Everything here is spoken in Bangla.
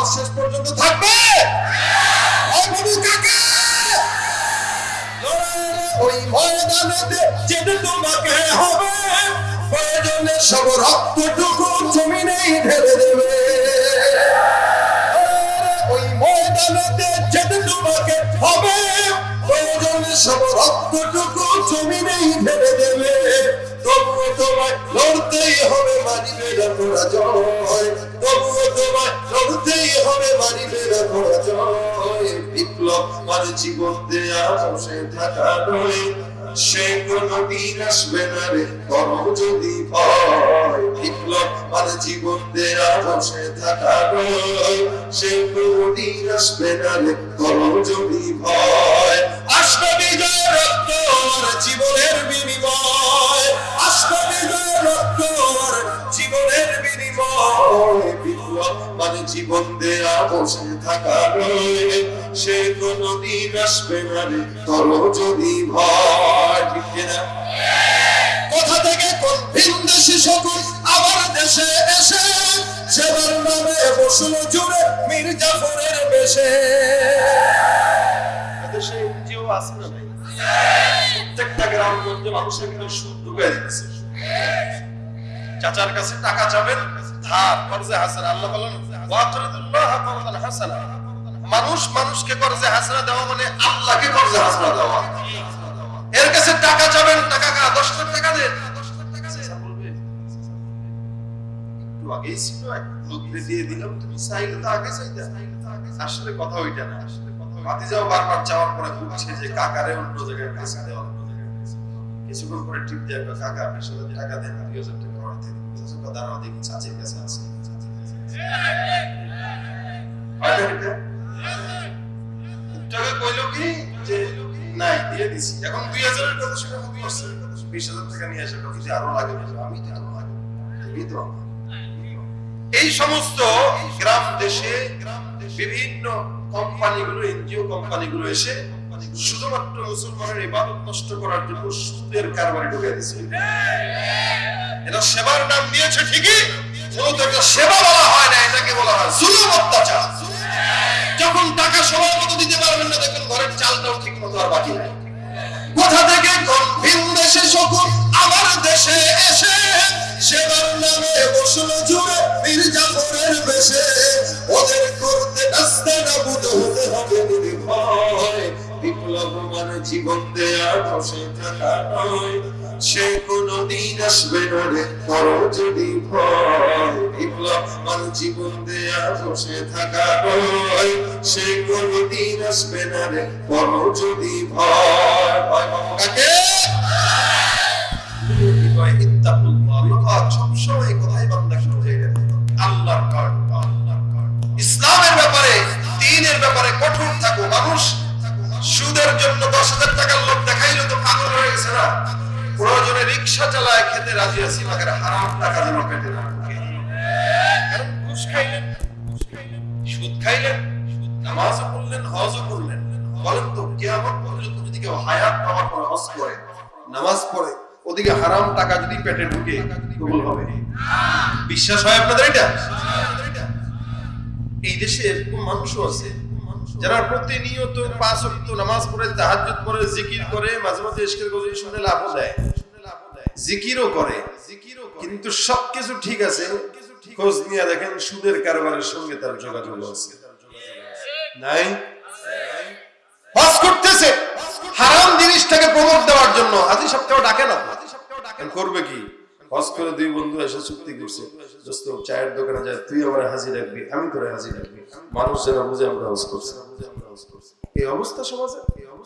আওয়াজ শেষ পর্যন্ত থাকবে? ওই ময়দানেতে সব ঢেলে দেবে। ওই যেতে তোমাকে হবে। সব ঢেলে দেবে। তবুও তোমায় লড়তেই হবে, মানিবে না তোমায় লড়তেই থাকা সে কোনদিন আসবে না রে করো যদি ভয় বিপ্লব জীবন দেয়া বসে থাকা নয়। সে কোনদিন আসবে না রে করম যদি ভয় মানে জীবন দেয়া বসে থাকা সে কোনদিন আসবে না রে করো যদি থেকে কোন ভিন দেশি দেশে এসে সেবার নামে জুড়ে বেশে। দেশে এনজিও আছে না ভাই প্রত্যেকটা গ্রামগঞ্জে মানুষের কিন্তু সুদ ঢুকে দিচ্ছে চাচার কাছে টাকা চাবেন মানুষ মানুষকে কর্জে হাসানা দেওয়া মানে আল্লাহকে দেওয়া। এর কাছে টাকা চাবেন, টাকা কা 10 লাখ টাকা দেন। আগেই ছিল, এক দিয়ে দিলাম তুমি চাইলে তো আগে চাইতে। আসলে কথা ওইটা না। ভাতিজাও বারবার যাওয়ার পরে বুঝছে যে, কাকারে অন্য জায়গায় কাছে দেওয়া কিছুক্ষণ পরে টিপ দিয়ে একবার কাকা আপনার সাথে টাকা দেন। দুই হাজার টাকা আমার থেকে কাছে আছে কি যে, নাই, দিয়ে দিছি। এখন দুই হাজারের কথা শুনে বিশ হাজার টাকা নিয়ে আসে যদি আরও লাগে আমি তো তোমার তুমি তো এই সমস্ত গ্রাম দেশে বিভিন্ন কোম্পানিগুলো, এনজিও কোম্পানিগুলো এসে শুধুমাত্র মুসলমানের ইবাদত নষ্ট করার জন্য সুদের কারবারে ঢুকে দিচ্ছে এটা সেবার নাম দিয়েছে ঠিকই সেবা বলা হয় না, এটাকে বলা হয় জুলুম অত্যাচার। যখন টাকা সময় মতো দিতে পারবেন না দেখবেন ঘরের চালটাও ঠিক মতো আর বাকি নাই। কোথা থেকে ভিন দেশে শকুন? আমার দেশে এসে সেবার নামে বসল জুড়ে জীবন দেয়া বসে থাকা নয়। সে আসবে না রে করো যদি জীবন দেয়া বসে থাকা নয়। সে কোনদিন আসবে না রে করো যদি ভয়। ইসলামের ব্যাপারে, দিনের ব্যাপারে কঠোর প্রয়োজনে রিক্সা চালায়, খেতে রাজি আছি মাকে হারাম টাকা যেন পেটে না সুদ খাইলেন? নামাজ পড়ে, ওদিকে হারাম টাকা যদি পেটে ঢুকে হবে। বিশ্বাস হয় আপনাদের এই দেশে এরকম মানুষও আছে যারা প্রতিনিয়ত পাঁচ ওয়াক্ত নামাজ পড়ে, তাহাজ্জুদ পড়ে জিকির করে, মাঝে মাঝে ইশকের গজল শুনে লাভ দেয়। জিকিরও করে। কিন্তু সবকিছু ঠিক আছে। খোঁজ নিয়ে দেখেন সুদের কারবারের সঙ্গে তার যোগাযোগ আছে। নাই? হজ করতেছে। হারাম জিনিসটাকে প্রমোট দেওয়ার জন্য। হাজি সপ্তাহ ডাকে না। করবে কি? হজ করে দুই বন্ধু এসে চুক্তি করছে। চায়ের দোকানে যায়, তুই আমার হাজি রাখবি, আমি করে হাজি রাখবি। মানুষ যেন বুঝে আমরা হজ করছি। এই অবস্থা সমাজে?